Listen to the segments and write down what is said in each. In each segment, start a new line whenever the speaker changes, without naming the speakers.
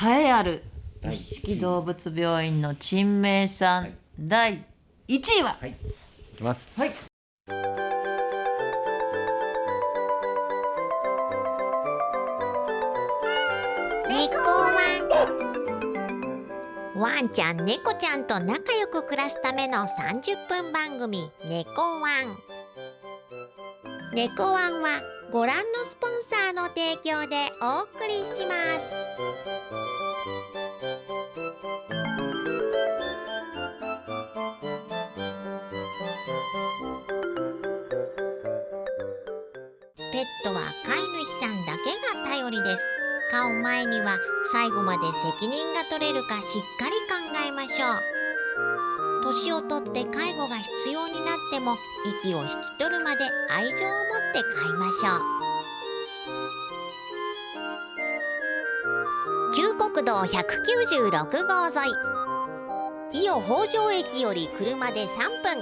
栄えある
第
一色動物病院の珍名さん、
はい。
第1位は？
はい。いきます。
はい。
猫ワン。ワンちゃん猫ちゃんと仲良く暮らすための30分番組「猫ワン」猫ワンはご覧のスポンサーの提供でお送りしますトは飼い主さんだけが頼りです。飼う前には最後まで責任が取れるかしっかり考えましょう。年をとって介護が必要になっても息を引き取るまで愛情を持って飼いましょう。旧国道196号沿い。伊予北条駅より車で3分。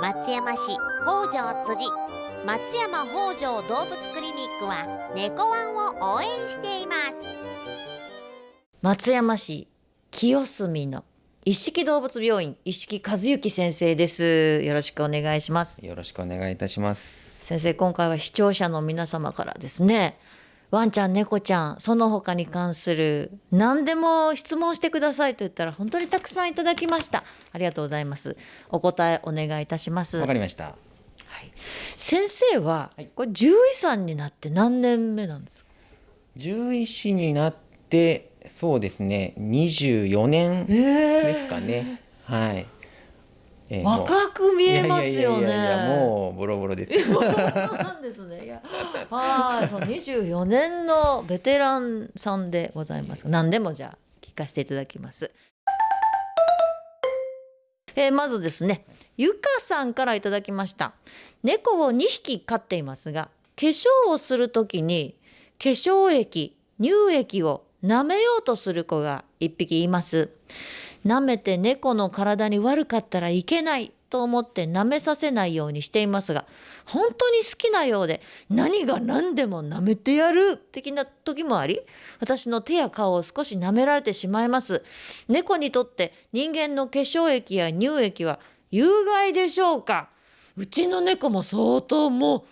松山市北条辻。松山北条動物クリニックは猫ワンを応援しています。
松山市清澄の一色動物病院一色和幸先生です。よろしくお願いします。
よろしくお願いいたします。
先生今回は視聴者の皆様からですねワンちゃん猫ちゃんその他に関する何でも質問してくださいと言ったら本当にたくさんいただきました。ありがとうございます。お答えお願いいたします。
わかりました。
はい、先生は、
はい
これ獣医さんになって何年目なんですか？
獣医師になってそうですね。24年ですかね。はい。えー
若く見えますよね
いやいやいやいやもうボロボロです。
なんですね。いや、はい、その24年のベテランさんでございます。何でもじゃあ聞かせていただきます。えーまずですね、ゆかさんからいただきました。猫を2匹飼っていますが、化粧をするときに化粧液、乳液を舐めようとする子が1匹います。舐めて猫の体に悪かったらいけないと思って舐めさせないようにしていますが本当に好きなようで何が何でも舐めてやる的な時もあり私の手や顔を少し舐められてしまいます猫にとって人間の化粧液や乳液は有害でしょうか？うちの猫も相当も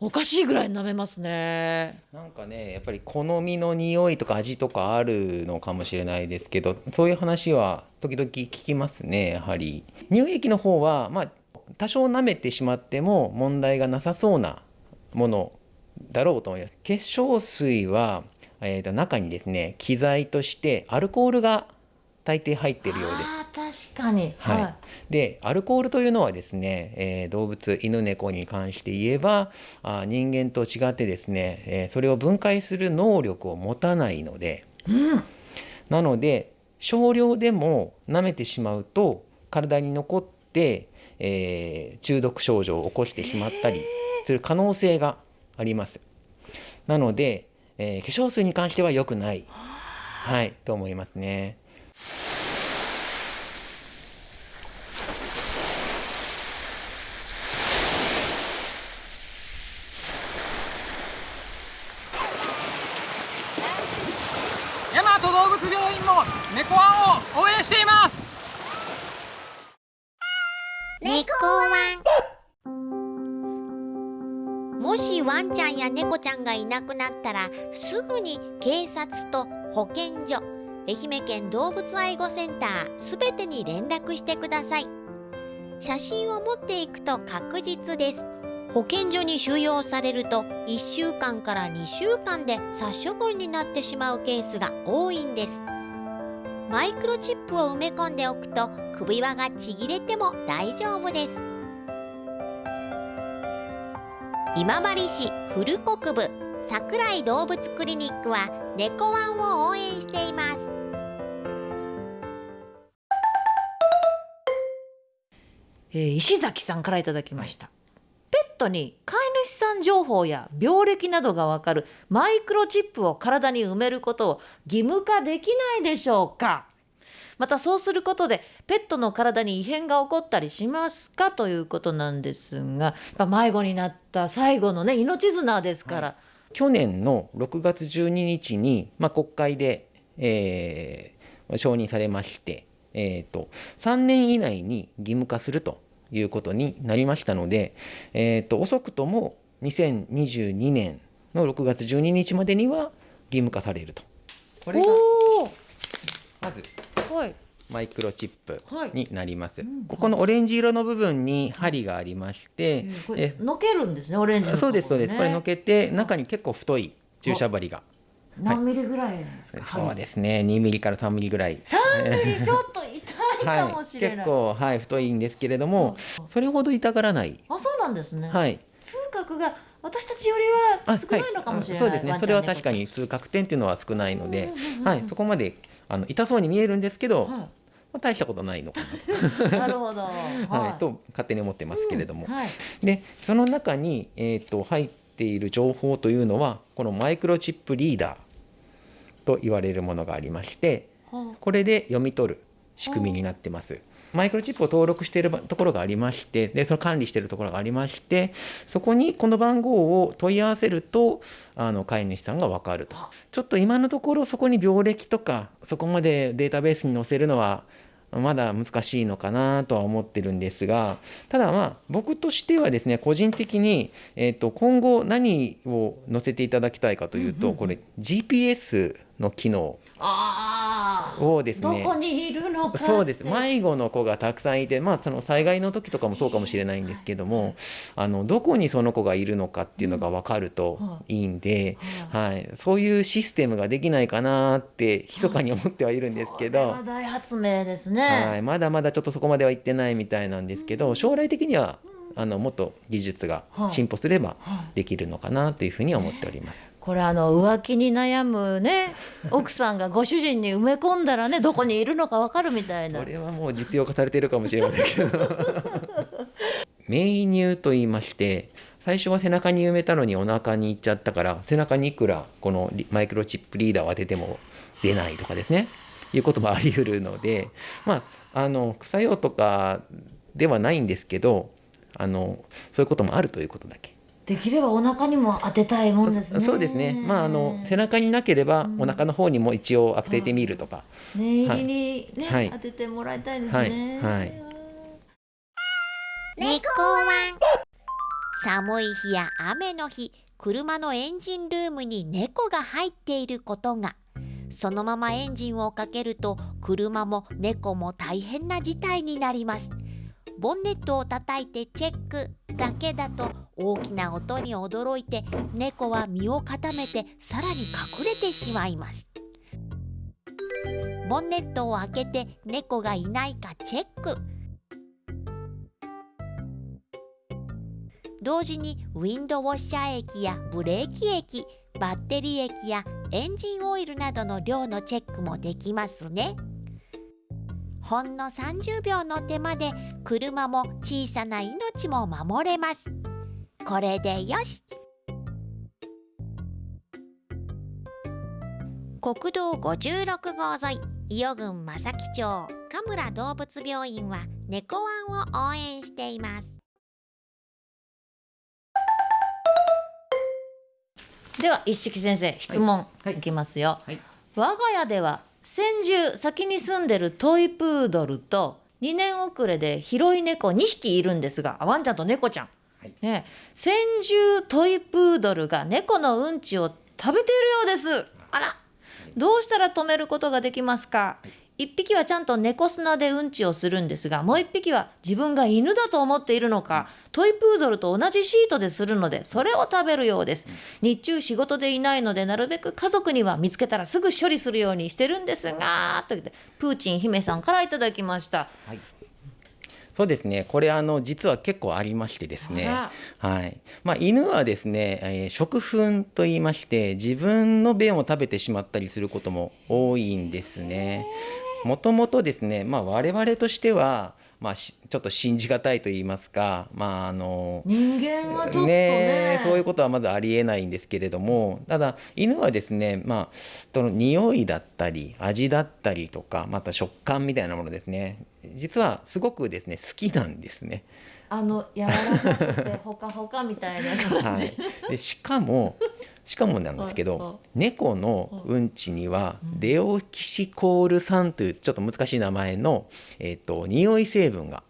うおかしいぐらい舐めますね。
なんかねやっぱり好みの匂いとか味とかあるのかもしれないですけどそういう話は時々聞きますねやはり。乳液の方はまあ多少舐めてしまっても問題がなさそうなものだろうと思います。化粧水は、えーと中にですね機材としてアルコールが大抵入っているようです。
確かに。
はい。でアルコールというのはですね、えー動物犬猫に関して言えばあー人間と違ってですね、えーそれを分解する能力を持たないので。
うん。
なので少量でも舐めてしまうと体に残って、えー中毒症状を起こしてしまったりする可能性があります。なので、えー化粧水に関しては良くない、はい、と思いますね。
大和動物病院も猫ワンを応援しています
猫ワン。もしワンちゃんや猫ちゃんがいなくなったらすぐに警察と保健所愛媛県動物愛護センターすべてに連絡してください。写真を持っていくと確実です。保健所に収容されると1週間から2週間で殺処分になってしまうケースが多いんです。マイクロチップを埋め込んでおくと首輪がちぎれても大丈夫です。今治市古国部桜井動物クリニックは猫ワンを応援しています。
えー石崎さんからいただきました、トに飼い主さん情報や病歴などがわかるマイクロチップを体に埋めることを義務化できないでしょうか？またそうすることでペットの体に異変が起こったりしますかということなんですが迷子になった最後のね命綱ですから、
去年の6月12日に、まあ、国会で、えー承認されまして、えー、と3年以内に義務化するということになりましたので、えー、と遅くとも2022年の6月12日までには義務化されると。これが
お
まず
おはい
マイクロチップになります。
ん
ここのオレンジ色の部分に針がありまして、
これのけるんですねオレンジのところ
そうですそうです。
ね
これのけて中に結構太い注射針が。
何ミリぐらい
そうですね。2ミリから3ミリぐらい。
3ミリ？ちょっと痛いかもしれない、
結構はい太いんですけれども、それほど痛がらない。
あそうなんですね、
はい。
痛覚が私たちよりは少ないのかもしれない、
そうですね。それは確か
に
に痛覚点っていうのは少ないので
うんうんうんう、ん。
はい。そこまであの痛そうに見えるんですけど、ま
は
あ大したことないのか
い、なるほど、
な、はい、と勝手に思ってますけれども。
はい、
でその中に、えー、と入っている情報というのはこのマイクロチップリーダーと言われるものがありまして
は
これで読み取る仕組みになってます。マイクロチップを登録しているところがありましてでその管理しているところがありましてそこにこの番号を問い合わせるとあの飼い主さんが分かると。ちょっと今のところそこに病歴とかそこまでデータベースに載せるのはまだ難しいのかなとは思ってるんですがただまあ僕としてはですね個人的に、えー、と今後何を載せていただきたいかというと、これ GPS の機能を。ですね。
どこにいるの
そうです。迷子の子がたくさんいて、まあ、その災害の時とかもそうかもしれないんですけどもあのどこにその子がいるのかっていうのが分かるとい。いんで、はい、そういうシステムができないかなって密かに思ってはいるんですけど。
それは大発明ですね、
はい、まだまだちょっとそこまでは行ってないみたいなんですけど将来的にはあのもっと技術が進歩すれば
はい
できるのかなというふうには思っております。
これあの浮気に悩むね奥さんがご主人に埋め込んだらねどこにいるのかわかるみたいな。
これはもう実用化されているかもしれませんけど。名乳と言いまして最初は背中に埋めたのにお腹に行っちゃったから背中にいくらこのリマイクロチップリーダーを当てても出ないとかですね。いうこともあり得るのでまああの副作用とかではないんですけどあのそういうこともあるということだけ。
できればお腹にも当てたいもんですね。
そうですね。まああの背中になければお腹の方にも一応当ててみるとか。
念入りにね、
はい。
当ててもらいたいです
はい。
ね、
はい。
猫ワン寒い日や雨の日車のエンジンルームに猫が入っていることが。そのままエンジンをかけると車も猫も大変な事態になりますボンネットを叩いてチェックだけだと大きな音に驚いて猫は身を固めてさらに隠れてしまいます。ボンネットを開けて猫がいないかチェック。同時にウィンドウォッシャー液やブレーキ液バッテリー液やエンジンオイルなどの量のチェックもできますね。ほんの30秒の手間で車も小さな命も守れます。これでよし。国道56号沿い伊予郡正木町神村動物病院は猫ワンを応援しています。
では一色先生質問
はい。
いきますよ、
はい。
我が家では先住先に住んでるトイプードルと2年遅れで広い猫2匹いるんですがあワンちゃんと猫ちゃん、
はい。
ね、先住トイプードルが猫のうんちを食べているようです。あら。どうしたら止めることができますか？1匹はちゃんと猫砂でうんちをするんですがもう1匹は自分が犬だと思っているのかトイプードルと同じシートでするのでそれを食べるようです。日中仕事でいないのでなるべく家族には見つけたらすぐ処理するようにしてるんですがと言ってプーチン姫さんからいただきました
そうですね。これあの実は結構ありましてですね。
あ
はい。まあ犬はですね、えー食糞と言いまして自分の便を食べてしまったりすることも多いんですね。もともとですね、まあ我々としてはまあしちょっと信じがたいと言いますか、まああの。
人間はちょっとね
そういうことはまだありえないんですけれどもただ犬はですねまあその匂いだったり味だったりとかまた食感みたいなものですね実はすごくですね好きなんですね。
あの柔らかくてほかほかみたいな感じ、
はい、でしかもしかもなんですけど猫のうんちには
うん。
デオキシコール酸というちょっと難しい名前の、えー、と匂い成分が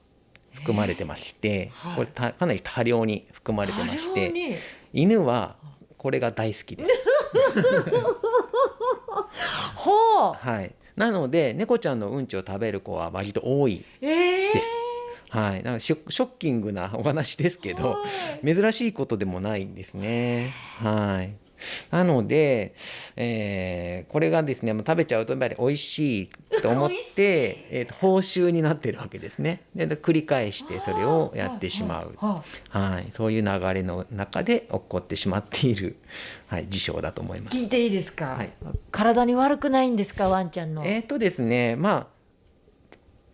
含まれてまして、
はい。
これたかなり多量に含まれてまして
に？
犬はこれが大好きです。
ほ う
はい、なので猫ちゃんのうんちを食べる子は割と多い
ええ
ですはい、なんかショショッキングなお話ですけど、珍しいことでもないんですね。はい。なので、えーこれがですね、まあ食べちゃうとやっぱり美味しいと思って、えーと報酬になってるわけですね。でで繰り返してそれをやってしまう。
は
はい、そういう流れの中で起こってしまっている、はい、事象だと思います。
聞いていいですか、
はい
体に悪くないんですか？ワンちゃんの、
えっ、とですね、ま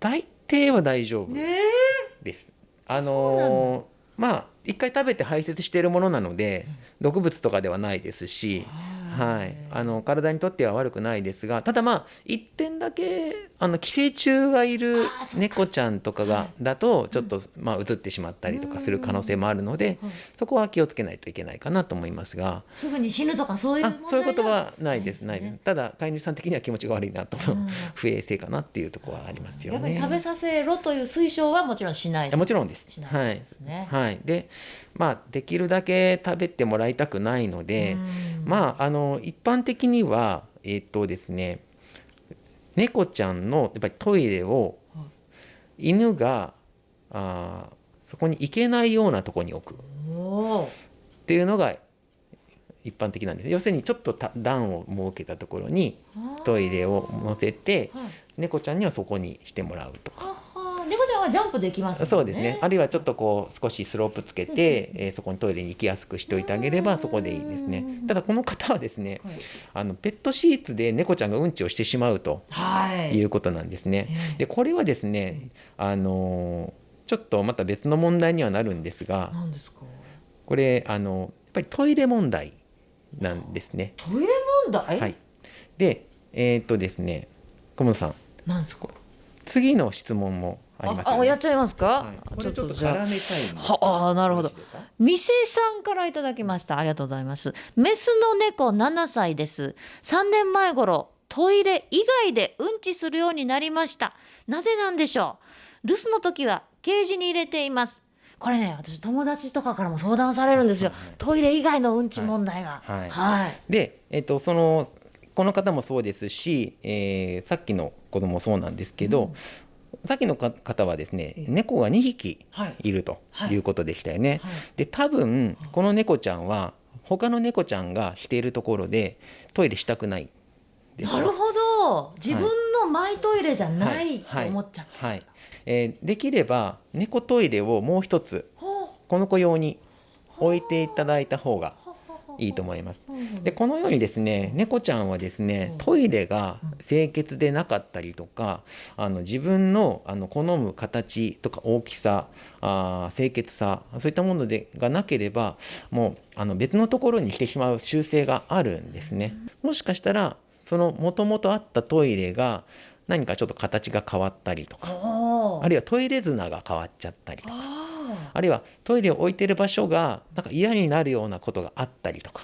あ大抵は大丈夫。
ね
です。あのーまあ一回食べて排泄しているものなので毒物とかではないですし、はい、あの体にとっては悪くないですがただまあ一点だけあの寄生虫がいる猫ちゃんとかがだとちょっと、まあ移ってしまったりとかする可能性もあるので
うん
そこは気をつけないといけないかなと思いますが。
すぐに死ぬとかそういう
あ
問題
そういうことは
が
ないですないです。ただ飼い主さん的には気持ちが悪いなと、
うん。
不衛生かなっていうところはありますよね。
逆に食べさせろという推奨はもちろんしない。
もちろんです。はい
ですね。
はい、でまあできるだけ食べてもらいたくないので、
うん。
まああの一般的にはえっとですね猫ちゃんのやっぱりトイレを
は
犬があーそこに行けないようなところに置く。っていうのが一般的なんです。要するにちょっとた段を設けたところにトイレを載せて
はい。
猫ちゃんにはそこにしてもらうとか。
はは猫ちゃんはジャンプできますね。
そうですね。あるいはちょっとこう少しスロープつけて、えーそこにトイレに行きやすくしておいてあげればそこでいいですね。ただこの方はですね、
はい
あのペットシーツで猫ちゃんがうんちをしてしまうと
はい。
いうことなんですね。
ええ
でこれはですね、あのーちょっとまた別の問題にはなるんですが、
なんですか？
これあのやっぱりトイレ問題なんですね。
トイレ問題？
はい。で、えーっとですね、小室さん、
なんですか？
次の質問もありますね。
あやっちゃいますか？
はい、これちょっと
じゃあ。
絡めたい
はあなるほど。店さんからいただきました。ありがとうございます。メスの猫7歳です。3年前頃トイレ以外でうんちするようになりました。なぜなんでしょう？留守の時はケージに入れています。これね私友達とかからも相談されるんですよ。トイレ以外のうんち問題が。
はい。
はい。
で、えっとそのこの方もそうですし、えーさっきの子供もそうなんですけど、さっきのか方はですね
え
猫が2匹
はい。
いると
はい。
いうことでしたよね。
はい。
で多分この猫ちゃんは他の猫ちゃんがしているところでトイレしたくない。
なるほど。自分のマイトイレじゃな
はい。
い。と思っちゃって、
はい。えーできれば猫トイレをもう一つこの子用に置いていただいた方がいいと思います。でこのようにですね猫ちゃんはですねトイレが清潔でなかったりとかあの自分のあの好む形とか大きさあー清潔さそういったものでがなければもうあの別のところにしてしまう習性があるんですね。もしかしたらそのもともとあったトイレが何かちょっと形が変わったりとかあるいはトイレ綱が変わっちゃったりとか
あ
あるいはトイレを置いてる場所がなんか嫌になるようなことがあったりとか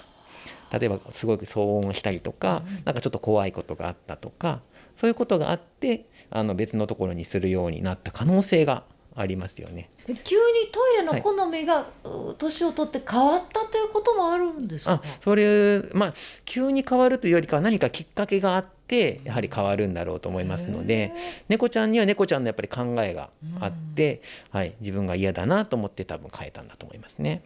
例えばすごく騒音したりとか、なんかちょっと怖いことがあったとかそういうことがあってあの別のところにするようになった可能性がありますよね。
ー急にトイレの好みがう年を取って変わったということもあるんですか？
あそれまあ急に変わるというよりかは何かきっかけがあってやはり変わるんだろうと思いますので猫ちゃんには猫ちゃんのやっぱり考えがあって、はい、自分が嫌だなと思って多分変えたんだと思いますね。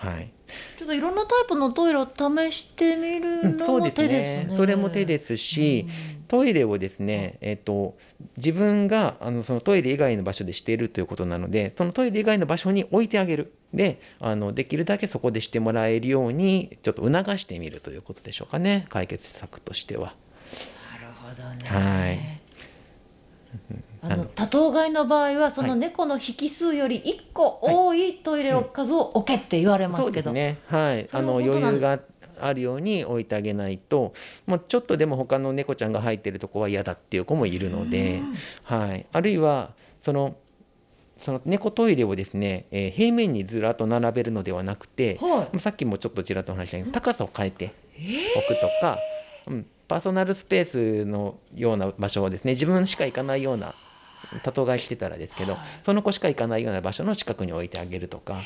はい、
ちょっといろんなタイプのトイレを試してみる
うん
の
そうです
も手ですね。
ねそれも手ですし、トイレをですね、えっと自分があのそのトイレ以外の場所でしているということなのでそのトイレ以外の場所に置いてあげる。であのできるだけそこでしてもらえるようにちょっと促してみるということでしょうかね。解決策としては。
どね。
はい。
あの多頭飼いの場合はその猫の引数より1個多いトイレの数を置けって言われま
そ
すけど、
うですね。はい。あの余裕があるように置いてあげないと、もうちょっとでも他の猫ちゃんが入ってるとこは嫌だっていう子もいるので、はい。あるいはそのその猫トイレをですね、えー平面にずらっと並べるのではなくて、
はい。
さっきもちょっとちらっとお話ししたけど高さを変えて置くとか、うん、パーソナルスペースのような場所をですね。自分しか行かないような多頭飼いしてたらですけど、その子しか行かないような場所の近くに置いてあげるとか、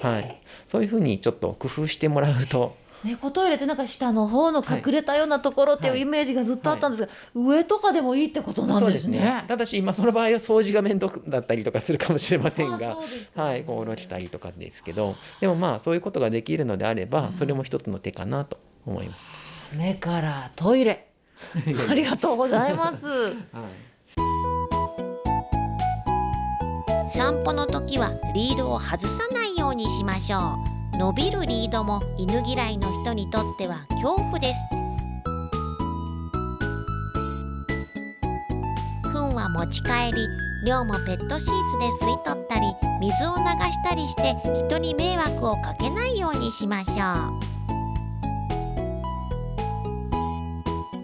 はい、そういうふうにちょっと工夫してもらうと。
猫トイレってなんか下の方の隠れたようなところっていう
はい。
イメージがずっとあったんですが、上とかでもいいってことなんですね。
ただし、まあ、その場合は掃除が面倒だったりとかするかもしれません
あ
がはい、こう下ろしたりとかですけどでもまあそういうことができるのであればそれも一つの手かなと思います。
目からトイレ。ありがとうございます。
はい。
散歩の時はリードを外さないようにしましょう。伸びるリードも犬嫌いの人にとっては恐怖です。糞は持ち帰り量もペットシーツで吸い取ったり水を流したりして人に迷惑をかけないようにしましょう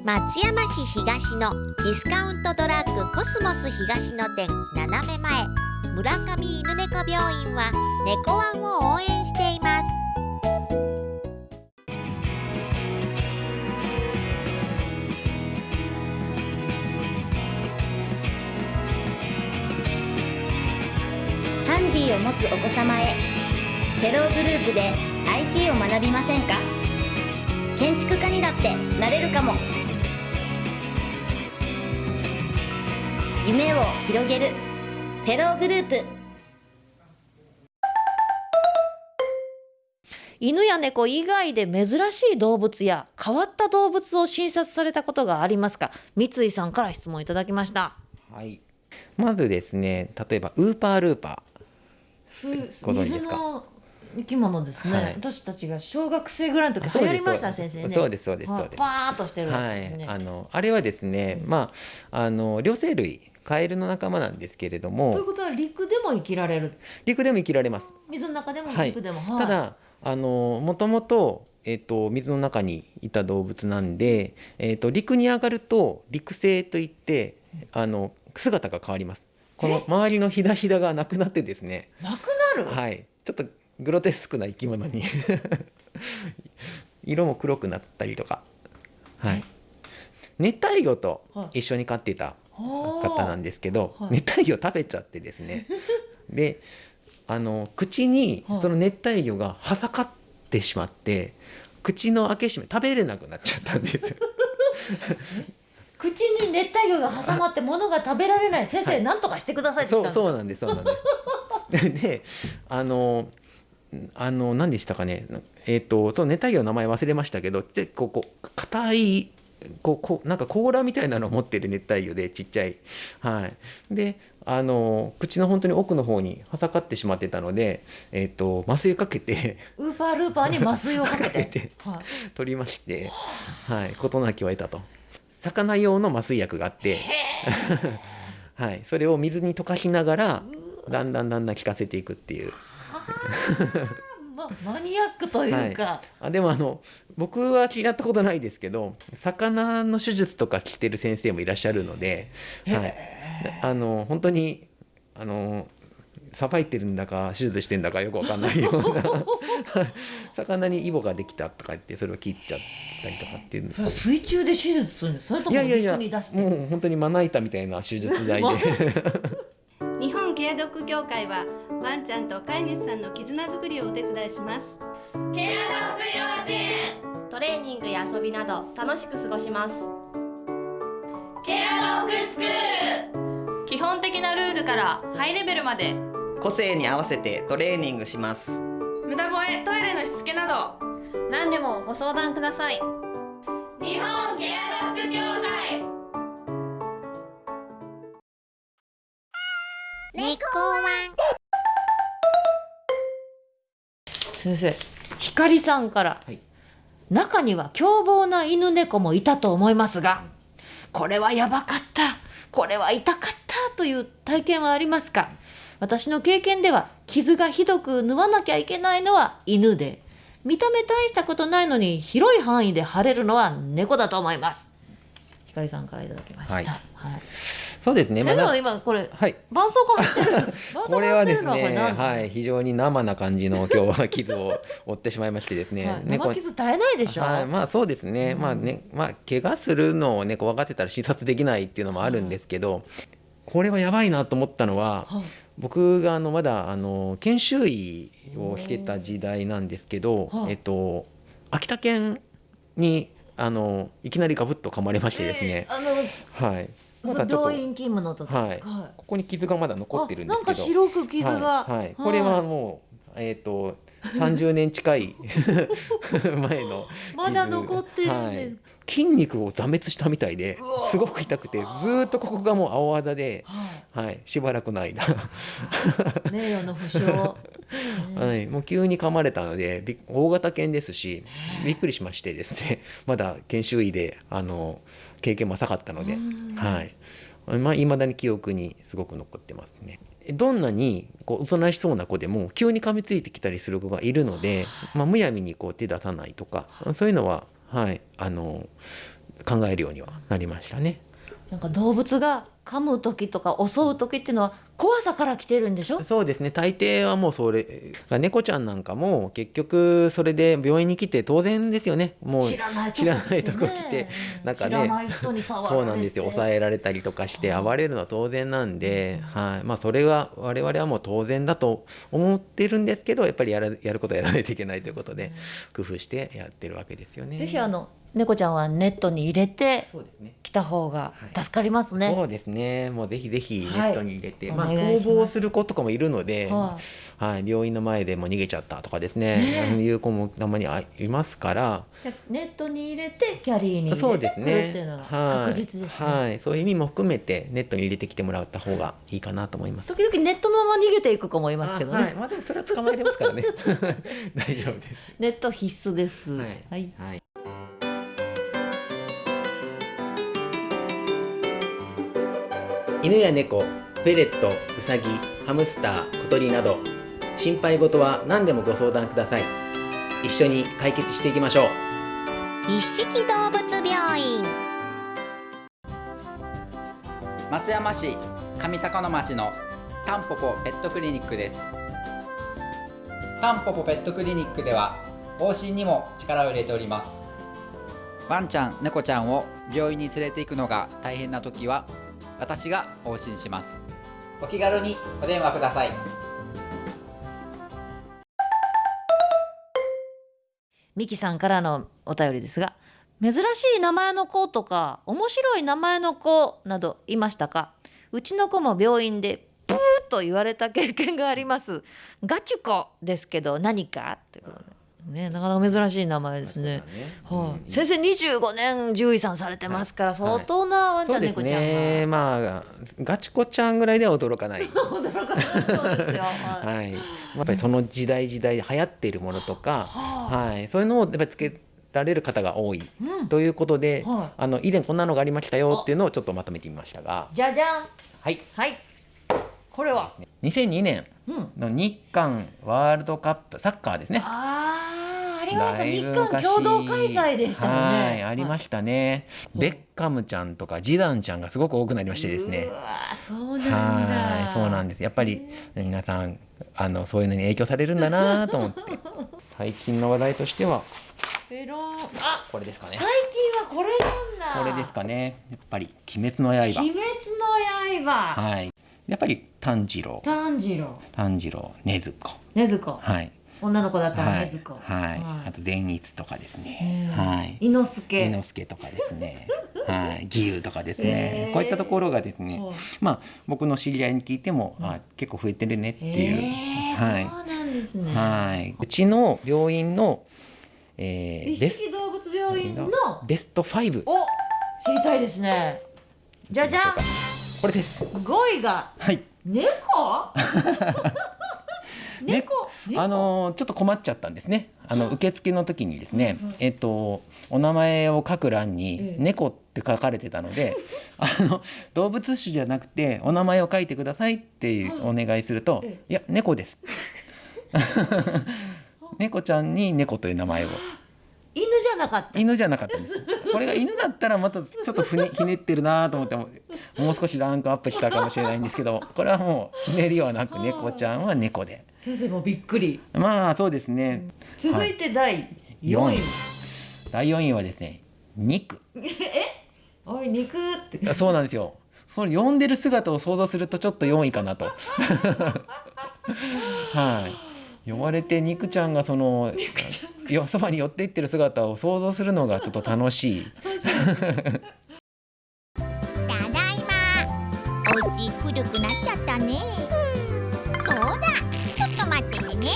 松山市東のディスカウントドラッグコスモス東の店斜め前村上犬猫病院は猫ワンを応援しています。
ハンディを持つお子様へテログループで IT を学びませんか？建築家にだってなれるかも。夢を広げる。テログループ。
犬や猫以外で珍しい動物や変わった動物を診察されたことがありますか？三井さんから質問いただきました。
はい、まずですね例えばウーパールーパご存知ですか？
水の生き物ですね、
はい。
私たちが小学生ぐらいの時
ー
流行りました
そうです。
先生ね。
そうですそうです
はい
そうです。
パーッとしてるやつ
はい
ですね、
あのあれはですねまああの両生類カエルの仲間なんですけれど
という
も
ことは陸でも生きられる？
陸でも生きられます。
水の中でも
はい。
陸でも、はい。
ただあのもともと,、えっと水の中にいた動物なんで、えっと陸に上がると陸生といってあの姿が変わります。この周りのひだひだがなくなってですね。
なくなる、
はい。ちょっとグロテスクな生き物に。色も黒くなったりとか。はい。熱帯魚と一緒に飼っていた方なんですけど、
はい。
熱帯魚食べちゃってですね。であの口に
はい。
その熱帯魚がはさかってしまって口の開け閉め食べれなくなっちゃったんです。よ
口に熱帯魚が挟まって物が食べられない。先生、
は
とかしてくださいって
そうそうなんですそうなんです。であのあの何でしたかね。えっ、とその熱帯魚の名前忘れましたけど結構こう硬いこうこうなんか甲羅みたいなのを持ってる熱帯魚でちっちゃい。はい。であの口の本当に奥の方にはさかってしまってたのでえっ、と麻酔かけて
ウーパールーパーに麻酔をかけて。
て
はい。
取りましてはい。事なきを得たと。魚用の麻酔薬があって。はい。それを水に溶かしながらだんだんだんだん効かせていくっていう。
まマニアックというか、
あでもあの僕はやったことないですけど魚の手術とか聞いてる先生もいらっしゃるので、はい、あの本当にあのさばいてるんだか手術してんだかよくわかんないような。魚にイボができたとか言ってそれを切っちゃったりとかっていう
それは水中で手術するんです。それとも
いやいやいやもう本当にまな板みたいな手術台で
ケアドッグ協会はワンちゃんと飼い主さんの絆づくりをお手伝いします。
トレーニングや遊びなど楽しく過ごします。
基本的なルールからハイレベルまで。
個性に合わせてトレーニングします。
無駄吠えトイレのしつけなど。
何でもご相談ください
先生光さんから、
はい
中には凶暴な犬猫もいたと思いますがこれはやばかったこれは痛かったという体験はありますか？私の経験では傷がひどく縫わなきゃいけないのは犬で見た目大したことないのに広い範囲で腫れるのは猫だと思いますひかりさんからいただきました。は
はい
い。
そうですね。
え
まだ
でも今これ
はい。
絆創膏貼ってる。絆 創
これはですね、
のは
い、非常に生な感じの今日は傷を負ってしまいましてですね。
はい
猫
生傷絶えないでしょ？
はい、まあそうですね、まあね、まあ怪我するのをね、怖がってたら診察できないっていうのもあるんですけど。これはやばいなと思ったのは、
はい
僕があのまだあの研修医をしてた時代なんですけど、
はい
えっと秋田県にあのいきなりガブッと噛まれましてですね、
あの
はい。まだちょっと
病院勤務の時。
はい、ここに傷がまだ残ってるんですけど。
あなんか白く傷が
はい、はいこれはもう、えっ、と、30年近い 前の傷。
まだ残ってるんです
はい筋肉を挫滅したみたいで、すごく痛くて、ずーっとここがもう青あざで、
は
はい、しばらくの間。
い。名誉の負傷。
はい、もう急に噛まれたので、び大型犬ですし、びっくりしましてですね。まだ研修医で、あの、経験も浅かったので、はい。まあ、未だに記憶にすごく残ってますね。どんなにこうおとなしそうな子でも急に噛みついてきたりする子がいるので、まあ、むやみにこう手出さないとかそういうのは、はい、あの考えるようにはなりましたね。
なんか動物が噛む時とか襲う時っていうのは怖さから来てるんでしょ？
そうですね。大抵はもうそれ猫ちゃんなんかも結局それで病院に来て当然ですよね。もう
知らないとこ
来て。
ね
なんかねそうなんですよ。抑えられたりとかして暴れるのは当然なんで、はい。まあ、それは我々はもう当然だと思ってるんですけどやっぱりやらやることはやらないといけないということで工夫してやってるわけですよね。
ぜひあの猫ちゃんはネットに入れて来た方が助かりますね。
そうですね。もうぜひぜひネ
はい
ットに入れて、
お
まあ
願いします
逃亡する子とかもいるので、
は
はい、病院の前でもう逃げちゃったとかですね、
ねえ
いう子もたまにあいますから、
でネットに入れてキャリーに
そうで
入れてくる
すね。
っていうのが
はい
確実ですね。
はい、そういう意味も含めてネットに入れてきてもらった方がいいかなと思います。
時々ネットのまま逃げていく子もいますけどね。
あはい、まあでもそれは捕まえれますからね。大丈夫です。
ネット必須です。
はい
はい。
犬や猫、フェレット、ウサギ、ハムスター、小鳥など心配事は何でもご相談ください。一緒に解決していきましょう。
一色動物病院
松山市上高野町のタンポポペットクリニックですタンポポペットクリニックでは往診にも力を入れておりますワンちゃん猫ちゃんを病院に連れて行くのが大変な時は私が往診します。お気軽にお電話ください。
ミキさんからのお便りですが珍しい名前の子とか面白い名前の子などいましたか？うちの子も病院でプーと言われた経験があります。ガチュコですけど何か？ということでねなかなか珍しい名前ですね。はい、先生25年獣医さんされてますから相当なワンちゃ
ん
猫ちゃんが、
ね。まあガチコちゃんぐらいでは驚かない。
そうですよはい
は。い。やっぱりその時代時代で流行っているものとか、
は
はい、そういうのをやっぱりつけられる方が多い、
うん。
ということで、
は
あの以前こんなのがありましたよっていうのをちょっとまとめてみましたが、
じゃじゃん。
はい。
はいこれは
？2002年
うん
の日韓ワールドカップサッカーですね。
あーありました日韓共同開催でしたよね
はい、ありましたね。ベッカムちゃんとかジダンちゃんがすごく多くなりましてですね。
そうなんだ
はい、そうなんです。やっぱり皆さんあのそういうのに影響されるんだなと思って。最近の話題としては
ペロンあ
これですかね
最。近はこれなんだ
これですかね。やっぱり鬼滅の刃。
鬼滅の刃
はい。やっぱり炭治郎、
炭治郎
炭治郎、禰豆子。
禰豆子
はい。
女の子だったら
はい
禰豆子
はい。あと善逸とかですね。
うん
はい。
伊之助
伊之助とかですね。はい。義勇とかですねこういったところがですね
はい。
まあ僕の知り合いに聞いても、あ結構増えてるねっていう。
えー
はい。
そうなんですね
はい。うちの病院の、えー、
一
ベス
色動物病院の
ベスト5。
お知りたいですねじゃじゃん
これです。
5位が
はい。
猫？猫？
あのーちょっと困っちゃったんですね。あの受付の時にですね、えっとお名前を書く欄に猫って書かれてたので、あの動物種じゃなくてお名前を書いてくださいっていうお願いすると、いや猫です。猫ちゃんに猫という名前を。
犬じゃなかった。
犬じゃなかったんです。これが犬だったらまたちょっとふね ひねってるなと思ってももう少しランクアップしたかもしれないんですけどこれはもうひねりはなく猫ちゃんは猫で。
先生もびっくり。
まあそうですね。
続いて第4位、
第4位はですね肉。
え？おい肉って。
そうなんですよ。これ呼んでる姿を想像するとちょっと4位かなと。はい呼ばれて肉ちゃんがそのよそばに寄っていってる姿を想像するのがちょっと楽しい。
ただいま。お家古くなっちゃったね。そうだ。ちょっと待っててね。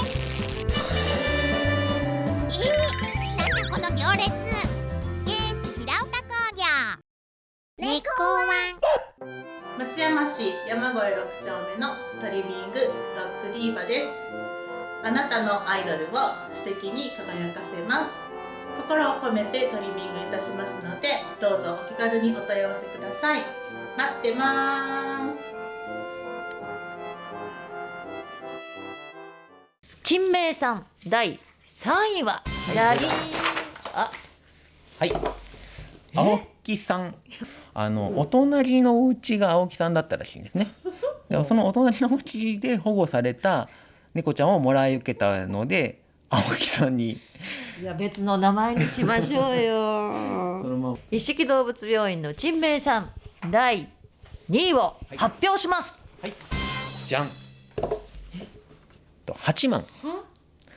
えー、なんだこの行列。ケース平岡工業。猫ワン。
松山市山越6丁目のトリミングドッグディーバですあなたのアイドルを素敵に輝かせます。心を込めてトリミングいたしますのでどうぞお気軽にお問い合わせください。待ってます。
陳明さん第3位は？ラリー。ンあ。
はい。青木さん。あのお隣のお家が青木さんだったらしいんですね。でもそのお隣のお家で保護された猫ちゃんをもらい受けたので青木さんに。
いや別の名前にしましょうよ。一色動物病院の陳明さん第2位を発表します、
はい、じゃん。と8万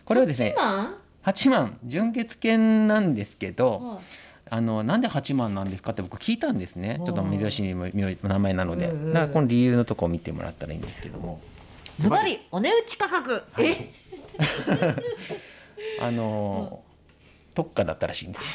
これはですね8万純血犬なんですけど、あのなんで8万なんですかって僕聞いたんですね。ちょっと珍しい名前なので、だからこの理由のとこを見てもらったらいいんですけども
ズバリお値打ち価格、え？
あの、特価だったらしいんです。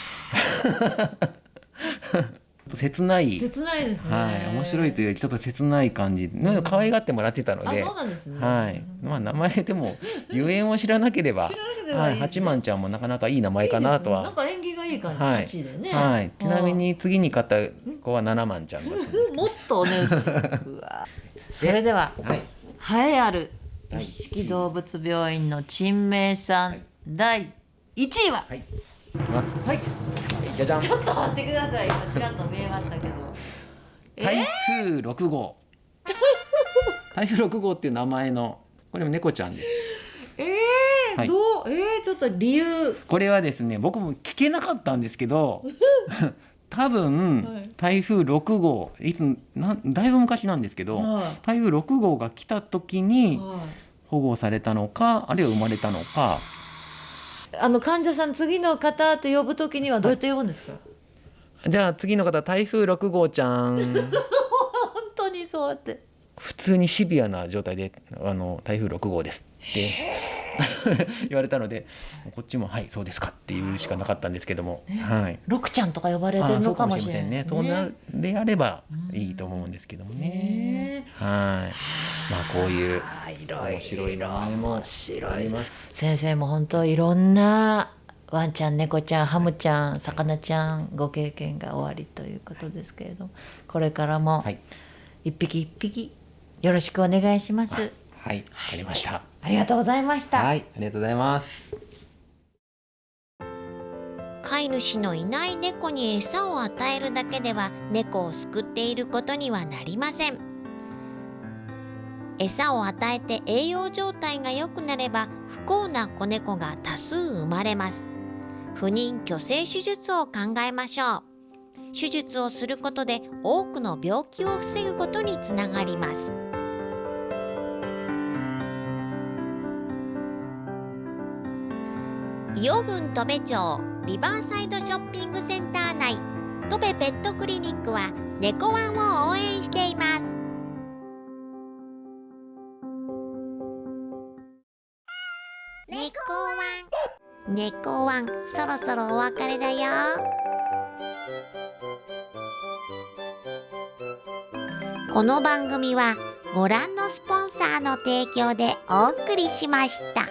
切ない。
切ないですね。
はい。面白いというよりちょっと切ない感じ。の可愛がってもらってたので、
あそうなんですね。
はい。まあ名前でもゆえんを知らなければはい。八幡ちゃんもなかなかいい名前かなとは。
なんか縁起がいい感じ、
はい。
8でね、
はい、ちなみに次に買った子は七万ちゃんだった
もっとお値打ち。うわ。それでは、
はい、
栄えある一色動物病院の陳明さん、第1位は、
はい、いきます
はい。
じゃじゃん。
ちょっと待ってください。今ちらっと見えましたけど。
台風6号、台風6号っていう名前のこれも猫ちゃんです。
えー、
はい。
どう？えー、ちょっと理由。
これはですね僕も聞けなかったんですけど 多分、台風6号いつなんだいぶ昔なんですけど、
はい。
台風6号が来た時に
はい。
保護されたのかあるいは生まれたのか。
あの患者さん次の方って呼ぶときにはどうやって呼ぶんですか、
じゃあ次の方台風6号ちゃん。
本当にそうやって。
普通にシビアな状態であの台風6号ですって 言われたのでこっちもはいそうですかっていうしかなかったんですけども、はい。
六ちゃんとか呼ばれてるのかもしれない
ね。そうなでやればいいと思うんですけどもね。はい。まあこういう面白い名前もあります。
先生も本当いろんなワンちゃん猫ちゃんハムちゃん魚ちゃんご経験がおありということですけれどもこれからも一匹一匹よろしくお願いします。
はい、わかりました。
ありがとうございました。
はい、ありがとうございます。
飼い主のいない猫に餌を与えるだけでは猫を救っていることにはなりません餌を与えて栄養状態が良くなれば不幸な子猫が多数生まれます不妊去勢手術を考えましょう手術をすることで多くの病気を防ぐことにつながります伊予郡戸部町リバーサイドショッピングセンター内。戸部ペットクリニックは猫ワンを応援しています。猫ワン。猫ワン。そろそろお別れだよ。この番組はご覧のスポンサーの提供でお送りしました。